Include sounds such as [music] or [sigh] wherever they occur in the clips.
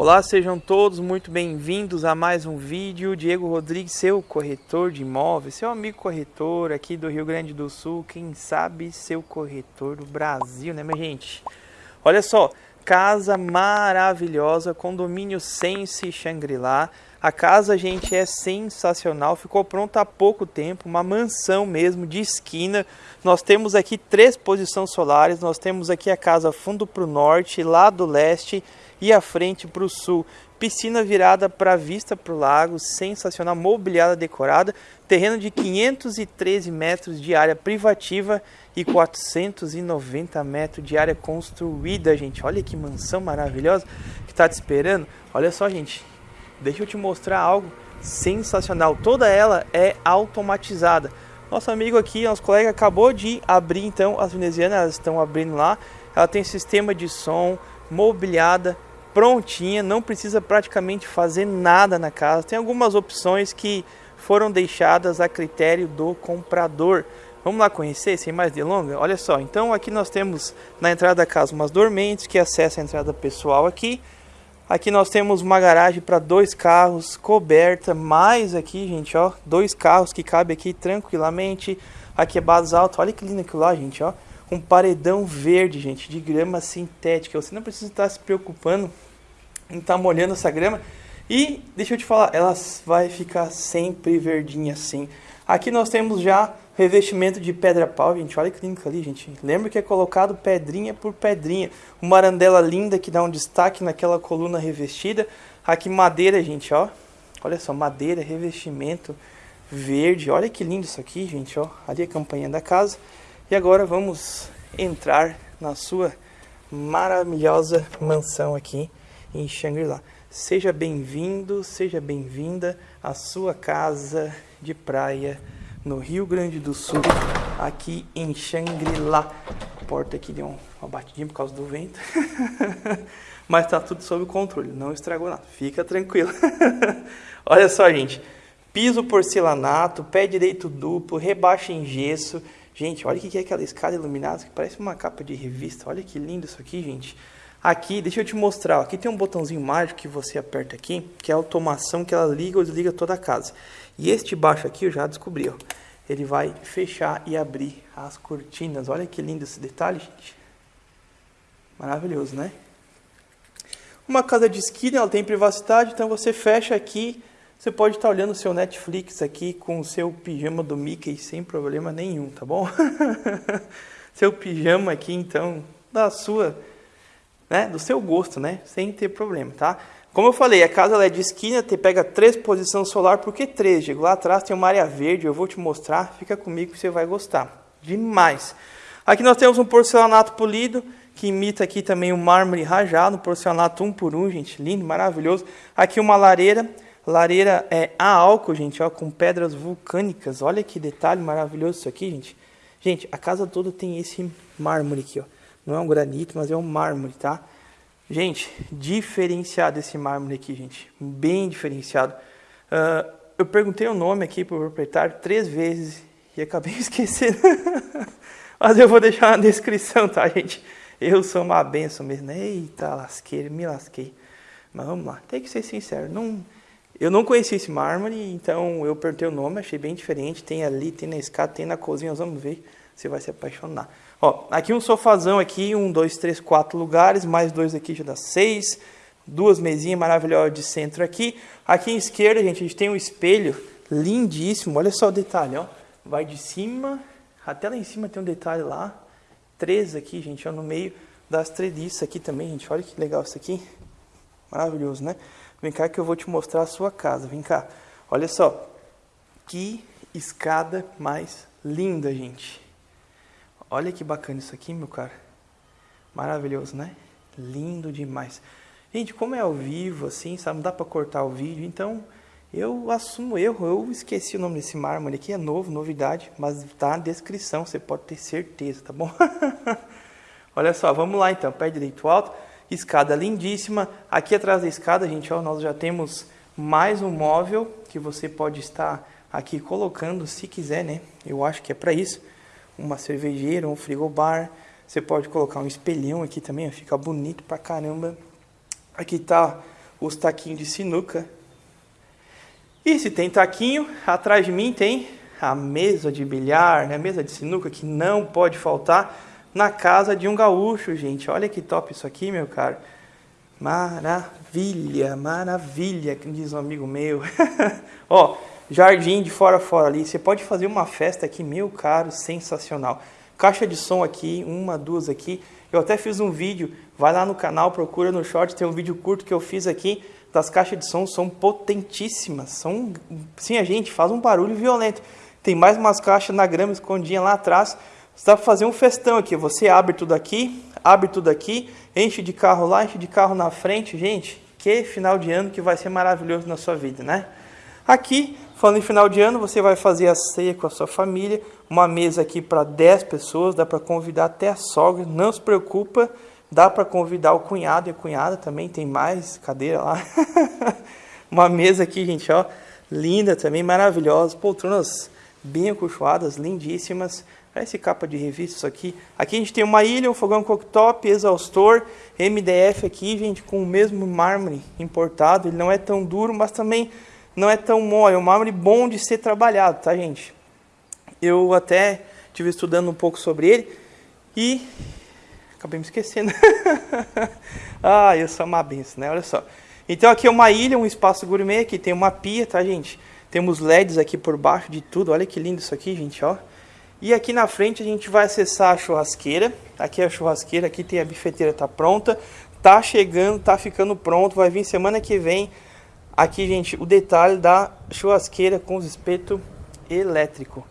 Olá, sejam todos muito bem-vindos a mais um vídeo. Diego Rodrigues, seu corretor de imóveis, seu amigo corretor aqui do Rio Grande do Sul, quem sabe seu corretor do Brasil, né, minha gente? Olha só, casa maravilhosa, condomínio Sense Shangri-La. A casa, gente, é sensacional, ficou pronta há pouco tempo, uma mansão mesmo, de esquina. Nós temos aqui três posições solares, nós temos aqui a casa fundo para o norte, lado leste e a frente para o sul. Piscina virada para vista para o lago, sensacional, mobiliada decorada, terreno de 513 metros de área privativa e 490 metros de área construída, gente. Olha que mansão maravilhosa que está te esperando. Olha só, gente, deixa eu te mostrar algo sensacional. Toda ela é automatizada. Nosso amigo aqui, nosso colega, acabou de abrir então as venezianas, estão abrindo lá. Ela tem sistema de som, mobiliada, prontinha, não precisa praticamente fazer nada na casa. Tem algumas opções que foram deixadas a critério do comprador. Vamos lá conhecer, sem mais delongas? Olha só, então aqui nós temos na entrada da casa umas dormentes que acessa a entrada pessoal aqui. Aqui nós temos uma garagem para dois carros, coberta, mais aqui, gente, ó, dois carros que cabe aqui tranquilamente. Aqui é base alta, olha que lindo aquilo lá, gente, ó. Um paredão verde, gente, de grama sintética. Você não precisa estar se preocupando em estar tá molhando essa grama. E deixa eu te falar, ela vai ficar sempre verdinha assim. Aqui nós temos já revestimento de pedra pau, gente. Olha que lindo ali, gente. Lembra que é colocado pedrinha por pedrinha. Uma arandela linda que dá um destaque naquela coluna revestida. Aqui madeira, gente, ó. Olha só, madeira, revestimento verde. Olha que lindo isso aqui, gente, ó. Ali é a campanha da casa. E agora vamos entrar na sua maravilhosa mansão aqui em Shangri-La. Seja bem-vindo, seja bem-vinda à sua casa de praia no Rio Grande do Sul, aqui em Shangri-La. A porta aqui deu uma batidinha por causa do vento, [laughs] mas tá tudo sob controle, não estragou nada, fica tranquilo. [laughs] Olha só, gente, piso porcelanato, pé direito duplo, rebaixa em gesso. Gente, olha o que é aquela escada iluminada que parece uma capa de revista. Olha que lindo isso aqui, gente. Aqui, deixa eu te mostrar, aqui tem um botãozinho mágico que você aperta aqui, que é a automação que ela liga ou desliga toda a casa. E este baixo aqui eu já descobri, ó. Ele vai fechar e abrir as cortinas. Olha que lindo esse detalhe, gente. Maravilhoso, né? Uma casa de esquina, ela tem privacidade, então você fecha aqui, você pode estar olhando o seu Netflix aqui com o seu pijama do Mickey sem problema nenhum, tá bom? [laughs] seu pijama aqui, então, da sua né, do seu gosto, né, sem ter problema, tá? Como eu falei, a casa é de esquina, te pega três posições solar, por que três? Lá atrás tem uma área verde, eu vou te mostrar, fica comigo que você vai gostar. Demais! Aqui nós temos um porcelanato polido, que imita aqui também o um mármore rajado, porcelanato um por um, gente, lindo, maravilhoso. Aqui uma lareira, lareira é a álcool, gente, ó, com pedras vulcânicas, olha que detalhe maravilhoso isso aqui, gente. Gente, a casa toda tem esse mármore aqui, ó. Não é um granito, mas é um mármore, tá? Gente, diferenciado esse mármore aqui, gente. Bem diferenciado. Uh, eu perguntei o nome aqui para o proprietário três vezes e acabei [laughs] esquecendo. mas eu vou deixar na descrição, tá, gente? Eu sou uma benção mesmo. Eita, lasqueira, me lasquei. Mas vamos lá, tem que ser sincero. Não, eu não conheci esse mármore, então eu perguntei o nome, achei bem diferente. Tem ali, tem na escada, tem na cozinha, nós vamos ver. Você vai se apaixonar. Ó, aqui um sofazão aqui, um, dois, três, quatro lugares, mais dois aqui já dá seis. Duas mesinhas maravilhosas de centro aqui. Aqui em esquerda, gente, a gente tem um espelho lindíssimo. Olha só o detalhe, ó. Vai de cima, até lá em cima tem um detalhe lá. Três aqui, gente, ó, no meio das treliças aqui também, gente. Olha que legal isso aqui. Maravilhoso, né? Vem cá que eu vou te mostrar a sua casa. Vem cá. Olha só. Que escada mais linda, gente. Olha que bacana isso aqui, meu cara. Maravilhoso, né? Lindo demais. Gente, como é ao vivo, assim, sabe? Não dá pra cortar o vídeo, então eu assumo erro. Eu esqueci o nome desse mármore aqui, é novo, novidade, mas tá na descrição, você pode ter certeza, tá bom? [laughs] Olha só, vamos lá então, pé direito alto, escada lindíssima. Aqui atrás da escada, gente, ó, nós já temos mais um móvel que você pode estar aqui colocando, se quiser, né? Eu acho que é para isso uma cervejeira, um frigobar. Você pode colocar um espelhão aqui também, fica bonito pra caramba. Aqui tá os taquinhos de sinuca. E se tem taquinho, atrás de mim tem a mesa de bilhar, né? a mesa de sinuca que não pode faltar na casa de um gaúcho, gente. Olha que top isso aqui, meu caro. Maravilha, maravilha, diz um amigo meu. [laughs] Ó, jardim de fora a fora ali. Você pode fazer uma festa aqui, meu caro, sensacional. Caixa de som aqui, uma, duas aqui. Eu até fiz um vídeo, vai lá no canal, procura no short, tem um vídeo curto que eu fiz aqui das caixas de som, são potentíssimas. São, sim, a gente faz um barulho violento. Tem mais umas caixas na grama escondidinha lá atrás. Você dá para fazer um festão aqui. Você abre tudo aqui, abre tudo aqui, enche de carro lá, enche de carro na frente. Gente, que final de ano que vai ser maravilhoso na sua vida, né? Aqui, falando em final de ano, você vai fazer a ceia com a sua família. Uma mesa aqui para 10 pessoas, dá para convidar até a sogra. Não se preocupa, dá para convidar o cunhado e a cunhada também. Tem mais cadeira lá. [laughs] Uma mesa aqui, gente, ó, linda também, maravilhosa. Poltronas bem acolchoadas, lindíssimas. Parece capa de revista isso aqui. Aqui a gente tem uma ilha, um fogão cooktop, exaustor, MDF aqui, gente, com o mesmo mármore importado. Ele não é tão duro, mas também não é tão mole. É um mármore bom de ser trabalhado, tá, gente? Eu até estive estudando um pouco sobre ele e acabei me esquecendo. [laughs] ah, eu sou uma benção, né? Olha só. Então aqui é uma ilha, um espaço gourmet, aqui tem uma pia, tá, gente? Temos LEDs aqui por baixo de tudo. Olha que lindo isso aqui, gente, ó. E aqui na frente a gente vai acessar a churrasqueira. Aqui é a churrasqueira, aqui tem a bifeteira, tá pronta. Tá chegando, tá ficando pronto, vai vir semana que vem. Aqui, gente, o detalhe da churrasqueira com os espeto elétrico.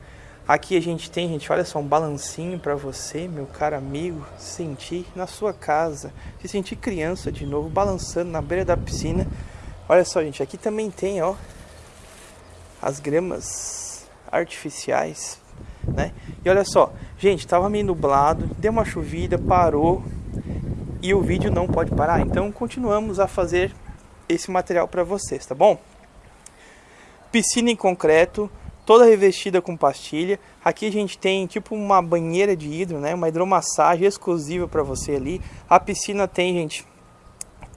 Aqui a gente tem, gente, olha só, um balancinho para você, meu caro amigo, sentir na sua casa. Se sentir criança de novo, balançando na beira da piscina. Olha só, gente, aqui também tem, ó, as gramas artificiais, né? E olha só, gente, estava meio nublado, deu uma chovida, parou e o vídeo não pode parar. Então continuamos a fazer esse material para vocês, tá bom? Piscina em concreto, toda revestida com pastilha. Aqui a gente tem tipo uma banheira de hidro, né? Uma hidromassagem exclusiva para você ali. A piscina tem, gente,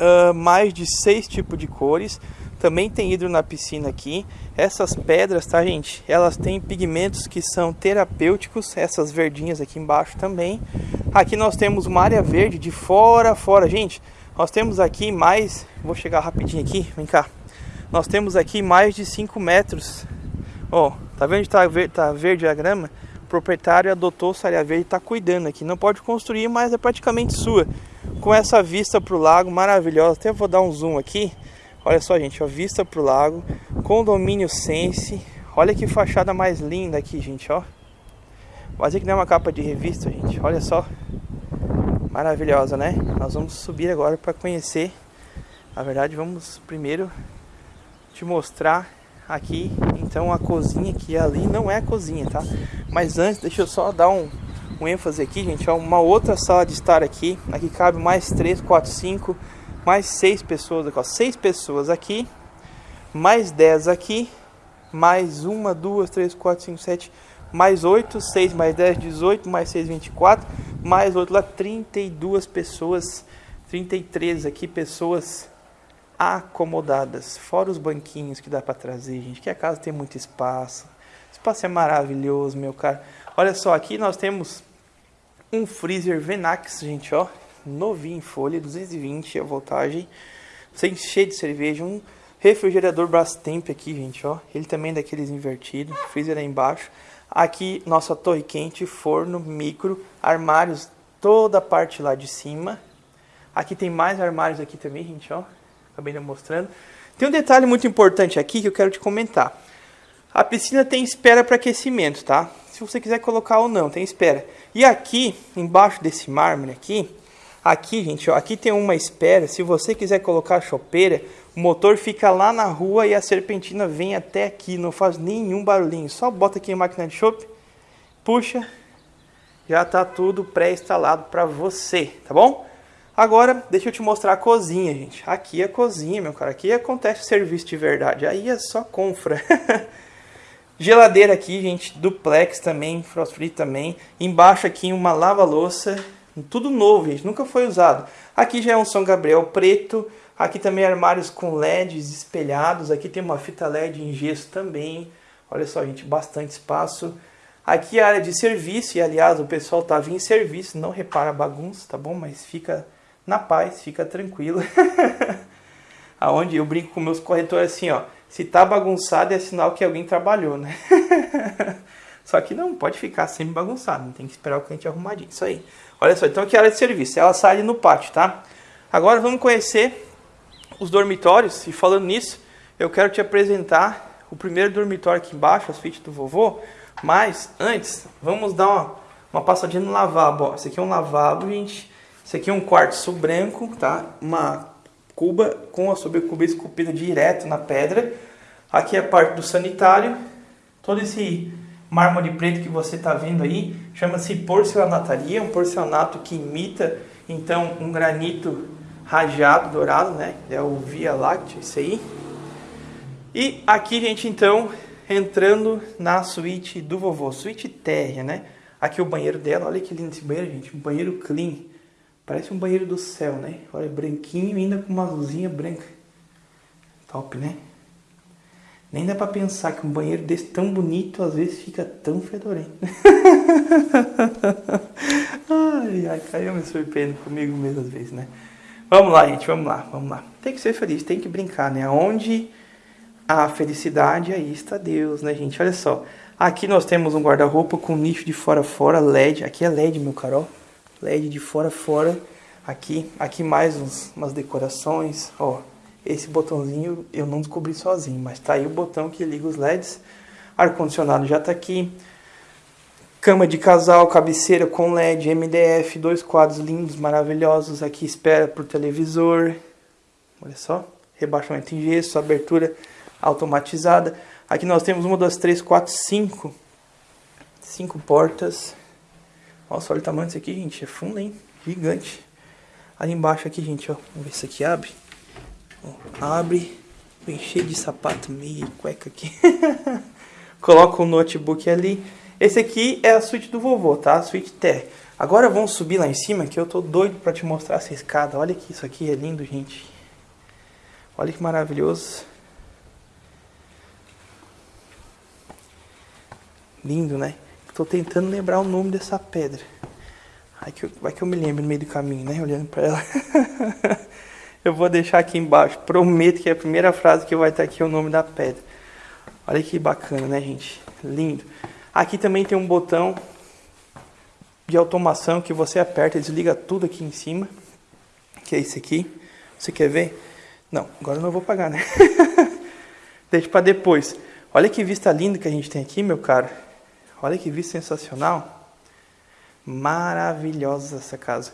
uh, mais de seis tipos de cores. Também tem hidro na piscina aqui. Essas pedras, tá, gente? Elas têm pigmentos que são terapêuticos. Essas verdinhas aqui embaixo também. Aqui nós temos uma área verde de fora a fora. Gente, nós temos aqui mais... Vou chegar rapidinho aqui, vem cá. Nós temos aqui mais de 5 metros. Ó, tá vendo tá verde, tá verde a grama? O proprietário adotou área verde e tá cuidando aqui. Não pode construir, mas é praticamente sua. Com essa vista pro lago maravilhosa. Até vou dar um zoom aqui. Olha só, gente, a vista pro lago, condomínio Sense. Olha que fachada mais linda aqui, gente, ó. Quase que não é uma capa de revista, gente. Olha só. Maravilhosa, né? Nós vamos subir agora para conhecer. Na verdade, vamos primeiro te mostrar aqui, então, a cozinha que ali não é a cozinha, tá? Mas antes, deixa eu só dar um, um ênfase aqui, gente. Ó, uma outra sala de estar aqui. Aqui cabe mais 3, 4, 5 mais seis pessoas aqui, ó, seis pessoas aqui, mais 10 aqui, mais uma, duas, três, quatro, cinco, sete, mais 8, 6 mais 10, 18, mais 6, 24, mais outro lá, 32 pessoas, 33 aqui, pessoas acomodadas, fora os banquinhos que dá para trazer, gente, que a casa tem muito espaço, espaço é maravilhoso, meu cara. Olha só, aqui nós temos um freezer Venax, gente, ó, novinho em folha, 220 a voltagem, sem cheio de cerveja, um refrigerador Brastemp aqui, gente, ó. Ele também é daqueles invertidos, freezer aí embaixo. Aqui nossa torre quente, forno, micro, armários, toda a parte lá de cima. Aqui tem mais armários aqui também, gente, ó. Acabei mostrando. Tem um detalhe muito importante aqui que eu quero te comentar. A piscina tem espera para aquecimento, tá? Se você quiser colocar ou não, tem espera. E aqui, embaixo desse mármore aqui, Aqui, gente, ó, aqui tem uma espera. Se você quiser colocar a chopeira, o motor fica lá na rua e a serpentina vem até aqui. Não faz nenhum barulhinho. Só bota aqui a máquina de chope, puxa, já está tudo pré-instalado para você, tá bom? Agora, deixa eu te mostrar a cozinha, gente. Aqui é a cozinha, meu cara. Aqui acontece serviço de verdade. Aí é só confra. [laughs] Geladeira aqui, gente, duplex também, frost free também. Embaixo aqui uma lava-louça tudo novo, gente, nunca foi usado. Aqui já é um São Gabriel preto. Aqui também armários com LEDs espelhados. Aqui tem uma fita LED em gesso também. Olha só, gente, bastante espaço. Aqui a área de serviço, e aliás, o pessoal estava em serviço, não repara a bagunça, tá bom? Mas fica na paz, fica tranquilo. [laughs] Aonde eu brinco com meus corretores assim, ó, se tá bagunçado é sinal que alguém trabalhou, né? [laughs] Só que não pode ficar sempre bagunçado, tem que esperar o cliente arrumadinho. Isso aí. Olha só, então aqui a área de serviço, ela sai ali no pátio, tá? Agora vamos conhecer os dormitórios, e falando nisso, eu quero te apresentar o primeiro dormitório aqui embaixo, as suíte do vovô, mas antes, vamos dar uma, uma passadinha no lavabo. Ó. Esse aqui é um lavabo, gente. Esse aqui é um quartzo branco, tá? Uma cuba com a sobrecuba esculpida direto na pedra. Aqui é a parte do sanitário. Todo esse mármore preto que você está vendo aí chama-se porcelanataria, um porcelanato que imita então um granito rajado, dourado, né? É o Via Láctea, isso aí. E aqui, gente, então, entrando na suíte do vovô, suíte térrea, né? Aqui o banheiro dela, olha que lindo esse banheiro, gente, um banheiro clean. Parece um banheiro do céu, né? Olha, branquinho ainda com uma luzinha branca. Top, né? Nem dá pra pensar que um banheiro desse tão bonito às vezes fica tão fedorento. [laughs] ai, ai, eu me surpreendo comigo mesmo às vezes, né? Vamos lá, gente, vamos lá, vamos lá. Tem que ser feliz, tem que brincar, né? Onde a felicidade, aí está Deus, né, gente? Olha só. Aqui nós temos um guarda-roupa com nicho de fora fora, LED. Aqui é LED, meu caro. LED de fora fora. Aqui, aqui mais uns, umas decorações. Ó, esse botãozinho eu não descobri sozinho, mas tá aí o botão que liga os LEDs. Ar-condicionado já tá aqui. Cama de casal, cabeceira com LED, MDF, dois quadros lindos, maravilhosos. Aqui espera pro televisor. Olha só. Rebaixamento em gesso, abertura automatizada. Aqui nós temos uma, duas, três, quatro, cinco. Cinco portas. Olha o tamanho disso aqui, gente. É fundo, hein? Gigante. Ali embaixo aqui, gente, ó. Vamos ver se aqui abre. Ó, abre. Vem cheio de sapato, meia cueca aqui. [laughs] Coloca o notebook ali. Esse aqui é a suíte do vovô, tá? A suíte T. Agora vamos subir lá em cima, que eu tô doido pra te mostrar essa escada. Olha que isso aqui é lindo, gente. Olha que maravilhoso. Lindo, né? Tô tentando lembrar o nome dessa pedra. Vai que, eu, vai que eu me lembro no meio do caminho, né? Olhando para ela. [laughs] eu vou deixar aqui embaixo. Prometo que é a primeira frase que vai estar aqui é o nome da pedra. Olha que bacana, né, gente? Lindo. Aqui também tem um botão de automação que você aperta e desliga tudo aqui em cima. Que é esse aqui. Você quer ver? Não, agora eu não vou pagar, né? [laughs] Deixa para depois. Olha que vista linda que a gente tem aqui, meu caro. Olha que vista sensacional. Maravilhosa essa casa.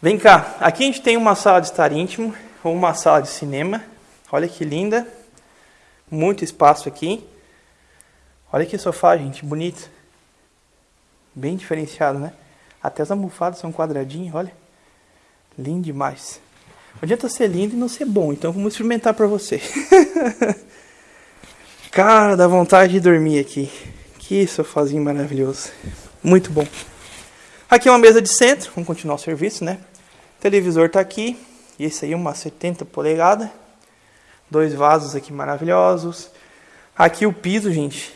Vem cá, aqui a gente tem uma sala de estar íntimo, ou uma sala de cinema. Olha que linda. Muito espaço aqui. Olha que sofá, gente, bonito. Bem diferenciado, né? Até as almofadas são quadradinhas, olha. Lindo demais. Não adianta ser lindo e não ser bom, então vamos experimentar para você. [laughs] Cara, dá vontade de dormir aqui. Que sofazinho maravilhoso. Muito bom. Aqui é uma mesa de centro. Vamos continuar o serviço, né? O televisor tá aqui. E esse aí é uma 70 polegadas. Dois vasos aqui maravilhosos. Aqui o piso, gente.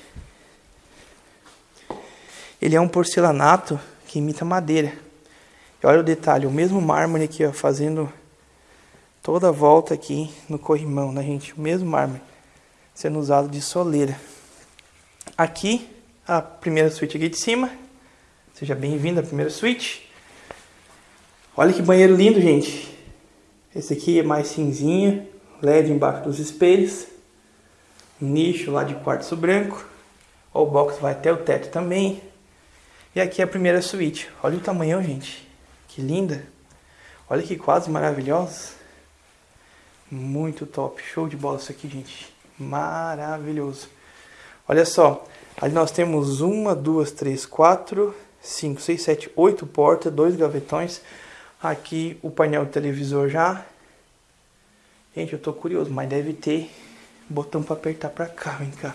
Ele é um porcelanato que imita madeira. E olha o detalhe, o mesmo mármore aqui, ó, fazendo toda a volta aqui no corrimão, né, gente? O mesmo mármore sendo usado de soleira. Aqui a primeira suíte aqui de cima. Seja bem-vindo à primeira suíte. Olha que banheiro lindo, gente. Esse aqui é mais cinzinha, LED embaixo dos espelhos. Nicho lá de quartzo branco. O box vai até o teto também. E aqui é a primeira suíte. Olha o tamanhão, gente. Que linda. Olha que quase maravilhosa. Muito top. Show de bola isso aqui, gente. Maravilhoso. Olha só. Ali nós temos uma, duas, três, quatro, cinco, seis, sete, oito portas, dois gavetões. Aqui o painel do televisor já. Gente, eu tô curioso, mas deve ter botão para apertar para cá, vem cá.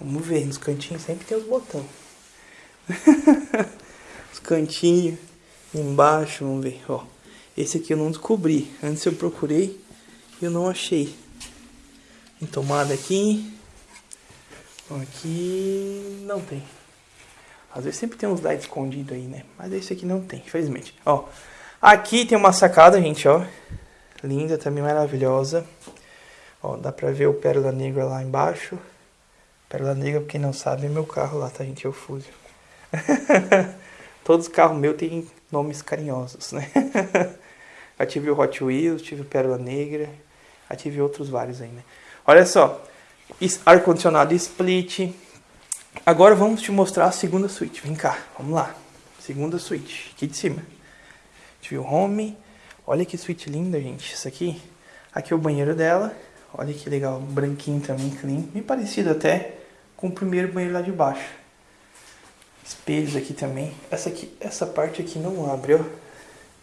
Vamos ver, nos cantinhos sempre tem os botões. [laughs] os cantinhos embaixo, vamos ver, ó. Esse aqui eu não descobri. Antes eu procurei, eu não achei. Tem tomada aqui. Aqui não tem. Às vezes sempre tem uns lights escondidos aí, né? Mas esse aqui não tem, infelizmente. Ó, aqui tem uma sacada, gente, ó. Linda, também maravilhosa. Ó, dá pra ver o Pérola Negra lá embaixo. Pérola Negra, pra quem não sabe, é meu carro lá, tá, gente? É o Fusio. Todos os carros meus têm nomes carinhosos, né? [laughs] Já tive o Hot Wheels, tive o Pérola Negra, já tive outros vários aí, né? Olha só, ar-condicionado split. Agora vamos te mostrar a segunda suíte. Vem cá, vamos lá. Segunda suíte, aqui de cima. Tive o home. Olha que suíte linda, gente. Isso aqui. Aqui é o banheiro dela. Olha que legal, branquinho também, clean. Bem parecido até com o primeiro banheiro lá de baixo. Espelhos aqui também. Essa aqui, essa parte aqui não abre, ó.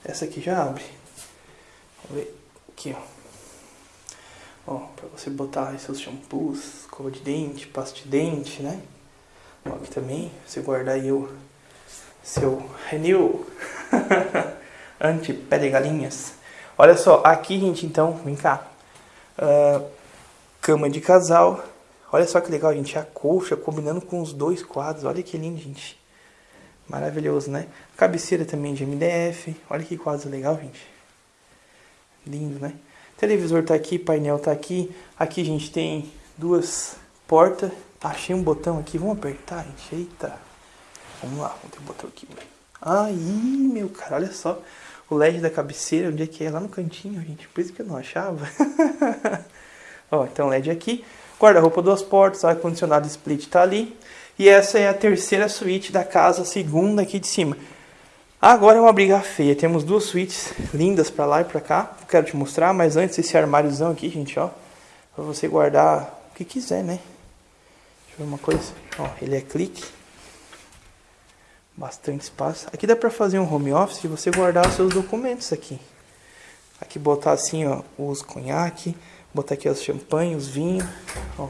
Essa aqui já abre. Vamos ver aqui, ó. Ó, pra você botar seus shampoos, escova de dente, pasta de dente, né? Aqui também, você guardar aí o seu Renew [laughs] anti-pé de galinhas. Olha só, aqui, gente, então, vem cá. Uh, cama de casal. Olha só que legal, gente. A colcha combinando com os dois quadros. Olha que lindo, gente. Maravilhoso, né? Cabeceira também de MDF. Olha que quadro legal, gente. Lindo, né? Televisor tá aqui, painel tá aqui. Aqui, gente, tem duas portas. Achei um botão aqui. Vamos apertar, gente. Eita. Vamos lá. Vamos ter um botão aqui. Aí, meu cara, olha só. O LED da cabeceira, onde é que é? Lá no cantinho, gente. Por isso que eu não achava. [laughs] Ó, então LED aqui. Guarda-roupa duas portas, ar-condicionado split tá ali. E essa é a terceira suíte da casa, segunda aqui de cima. Agora é uma briga feia. Temos duas suítes lindas para lá e para cá. Quero te mostrar, mas antes esse armáriozão aqui, gente, ó. Pra você guardar o que quiser, né? Deixa eu ver uma coisa. Ó, ele é clique. Bastante espaço. Aqui dá pra fazer um home office e você guardar os seus documentos aqui. Aqui botar assim, ó, os conhaque. Botar aqui os champanhe, os vinhos. Ó.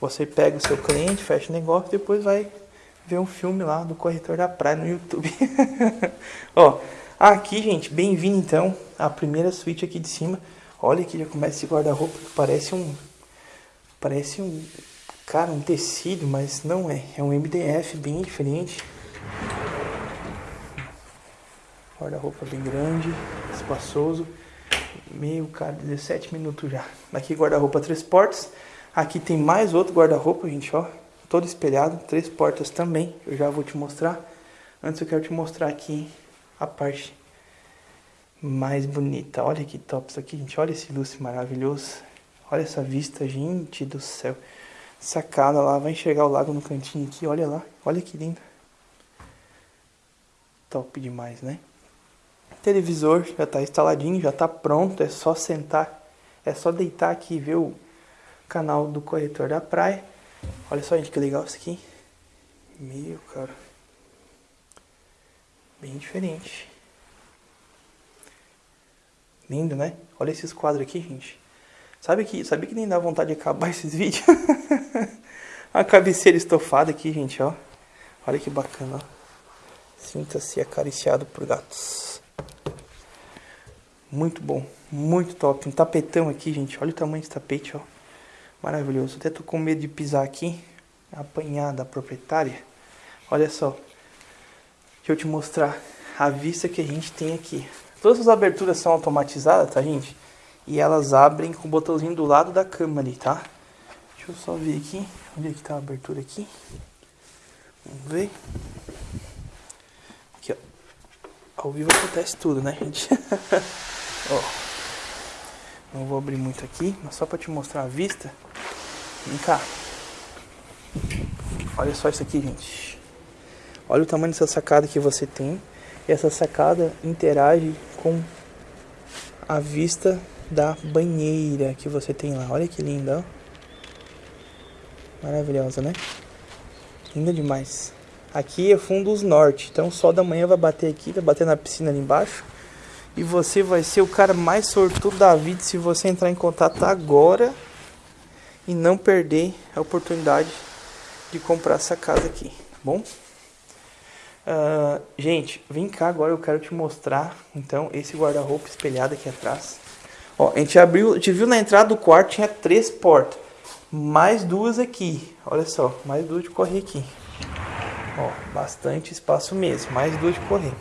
Você pega o seu cliente, fecha o negócio, depois vai ver um filme lá do Corretor da Praia no YouTube. [laughs] Ó, aqui, gente, bem-vindo então à primeira suíte aqui de cima. Olha que já começa esse guarda-roupa que parece um... Parece um... Cara, um tecido, mas não é. É um MDF bem diferente. Guarda-roupa bem grande, espaçoso. Meu, cara, 17 minutos já. Aqui guarda-roupa três portas. Aqui tem mais outro guarda-roupa, gente, ó todo espelhado, três portas também, eu já vou te mostrar. Antes eu quero te mostrar aqui a parte mais bonita. Olha que top isso aqui, gente. Olha esse lustre maravilhoso. Olha essa vista, gente do céu. Sacada lá, vai enxergar o lago no cantinho aqui, olha lá. Olha que lindo. Top demais, né? televisor já está instaladinho, já está pronto, é só sentar, é só deitar aqui e ver o canal do corretor da praia. Olha só, gente, que legal isso aqui. Meu, cara. Bem diferente. Lindo, né? Olha esses quadros aqui, gente. Sabe que, sabe que nem dá vontade de acabar [laughs] esses vídeos? A cabeceira estofada aqui, gente, ó. Olha que bacana. Sinta-se acariciado por gatos. Muito bom, muito top. Um tapetão aqui, gente. Olha o tamanho desse tapete, ó. Maravilhoso. Até tô com medo de pisar aqui, apanhar da proprietária. Olha só. Deixa eu te mostrar a vista que a gente tem aqui. Todas as aberturas são automatizadas, tá, gente? E elas abrem com o botãozinho do lado da cama ali, tá? Deixa eu só ver aqui. Onde é que tá a abertura aqui? Vamos ver. Aqui, ó. Ao vivo acontece tudo, né, gente? [laughs] ó. Não vou abrir muito aqui, mas só para te mostrar a vista. Vem cá. Olha só isso aqui, gente. Olha o tamanho dessa sacada que você tem. E essa sacada interage com a vista da banheira que você tem lá. Olha que linda, ó. Maravilhosa, né? Linda demais. Aqui é fundos norte, então sol da manhã vai bater aqui, vai bater na piscina ali embaixo. E você vai ser o cara mais sortudo da vida se você entrar em contato agora e não perder a oportunidade de comprar essa casa aqui, tá bom? Uh, gente, vem cá agora, eu quero te mostrar então esse guarda-roupa espelhado aqui atrás. Ó, a gente abriu, a gente viu na entrada do quarto tinha três portas. Mais duas aqui. Olha só, mais duas de correr aqui. Ó, bastante espaço mesmo, mais duas de correr.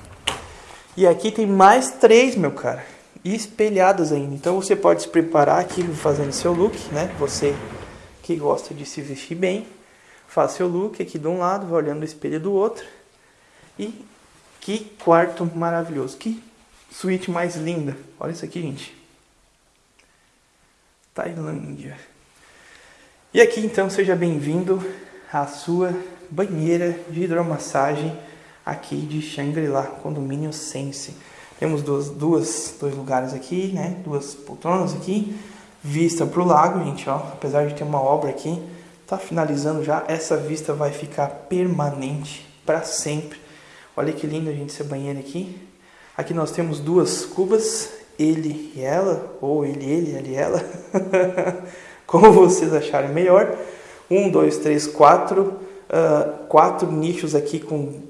E aqui tem mais três, meu cara, espelhadas ainda. Então você pode se preparar aqui fazendo seu look, né? Você que gosta de se vestir bem, faz seu look aqui de um lado, vai olhando no espelho do outro. E que quarto maravilhoso, que suíte mais linda. Olha isso aqui, gente. Tailândia. E aqui então seja bem-vindo à sua banheira de hidromassagem aqui de Shangri-La, condomínio Sense. Temos duas, duas, dois lugares aqui, né? Duas poltronas aqui, vista para o lago, gente, ó. Apesar de ter uma obra aqui, tá finalizando já. Essa vista vai ficar permanente para sempre. Olha que lindo, gente, esse banheiro aqui. Aqui nós temos duas cubas, ele e ela, ou ele, ele, ele e ela. [laughs] como vocês acharem melhor. Um, dois, três, quatro. Uh, quatro nichos aqui com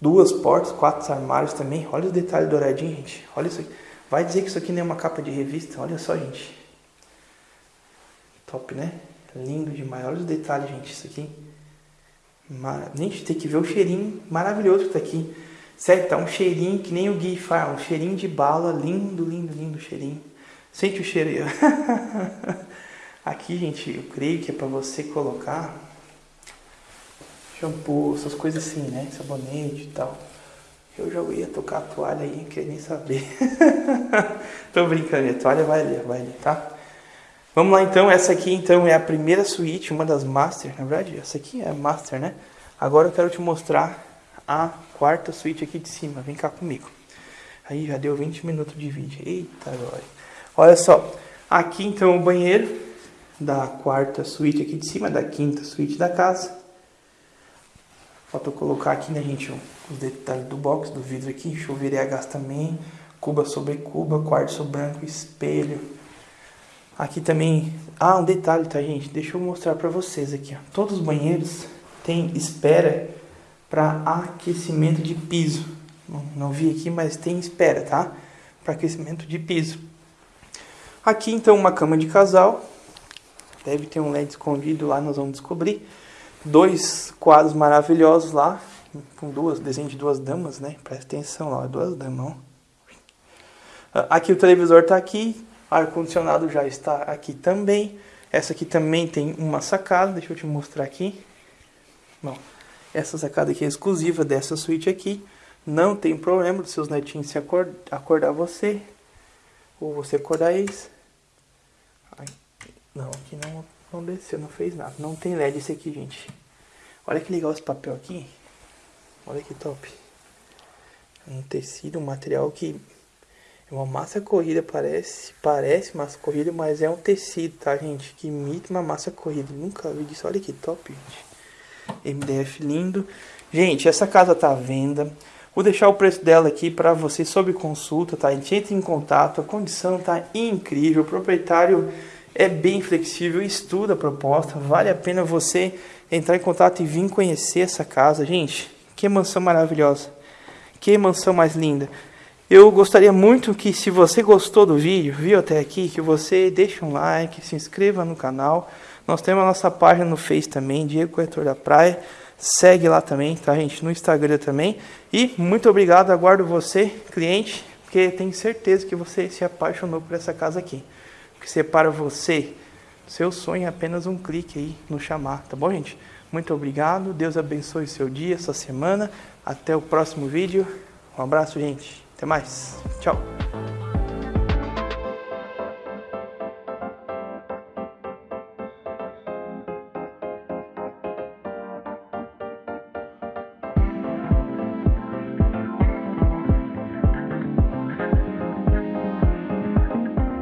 duas portas, quatro armários também. Olha os detalhes douradinhos, gente. Olha isso aqui. Vai dizer que isso aqui não é uma capa de revista? Olha só, gente. Top, né? Lindo demais. Olha os detalhes, gente. Isso aqui. Mar... Gente, tem que ver o cheirinho maravilhoso que tá aqui. Certo? Tá um cheirinho que nem o Gui fala. Um cheirinho de bala. Lindo, lindo, lindo cheirinho. Sente o cheiro aí. [laughs] Aqui, gente, eu creio que é para você colocar shampoo, essas coisas assim, né? Sabonete e tal. Eu já ia tocar a toalha aí, não queria nem saber. [laughs] Tô brincando, a toalha vai ali, vai ali, tá? Vamos lá então, essa aqui então é a primeira suíte, uma das master, na verdade, essa aqui é a master, né? Agora eu quero te mostrar a quarta suíte aqui de cima, vem cá comigo. Aí já deu 20 minutos de vídeo, eita agora. Olha só, aqui então o banheiro, da quarta suíte aqui de cima, da quinta suíte da casa. Falta colocar aqui, né, gente, os detalhes do box, do vidro aqui, chuveiro também, cuba sobre cuba, quartzo branco, espelho. Aqui também, ah, um detalhe, tá, gente? Deixa eu mostrar pra vocês aqui, ó. Todos os banheiros têm espera para aquecimento de piso. Não, não vi aqui, mas tem espera, tá? Para aquecimento de piso. Aqui, então, uma cama de casal, Deve ter um LED escondido lá, nós vamos descobrir. Dois quadros maravilhosos lá, com duas, desenho de duas damas, né? Presta atenção lá, duas damas. Ah, aqui o televisor está aqui, ar-condicionado já está aqui também. Essa aqui também tem uma sacada, deixa eu te mostrar aqui. Bom, essa sacada aqui é exclusiva dessa suíte aqui. Não tem problema dos seus netinhos se acordar, acordar você, ou você acordar eles. Não, aqui não, não desceu, não fez nada. Não tem LED esse aqui, gente. Olha que legal esse papel aqui. Olha que top. Um tecido, um material que é uma massa corrida, parece, parece massa corrida, mas é um tecido, tá, gente? Que imita uma massa corrida. Nunca vi disso. Olha que top, gente. MDF lindo. Gente, essa casa tá à venda. Vou deixar o preço dela aqui para você sob consulta, tá? A gente entra em contato, a condição tá incrível. O proprietário é bem flexível, estuda a proposta, vale a pena você entrar em contato e vir conhecer essa casa. Gente, que mansão maravilhosa, que mansão mais linda. Eu gostaria muito que se você gostou do vídeo, viu até aqui, que você deixe um like, se inscreva no canal. Nós temos a nossa página no Face também, Diego Corretor da Praia. Segue lá também, tá gente? No Instagram também. E muito obrigado, aguardo você, cliente, porque tenho certeza que você se apaixonou por essa casa aqui que separa você, seu sonho é apenas um clique aí no chamar, tá bom, gente? Muito obrigado, Deus abençoe seu dia, sua semana. Até o próximo vídeo. Um abraço, gente. Até mais. Tchau.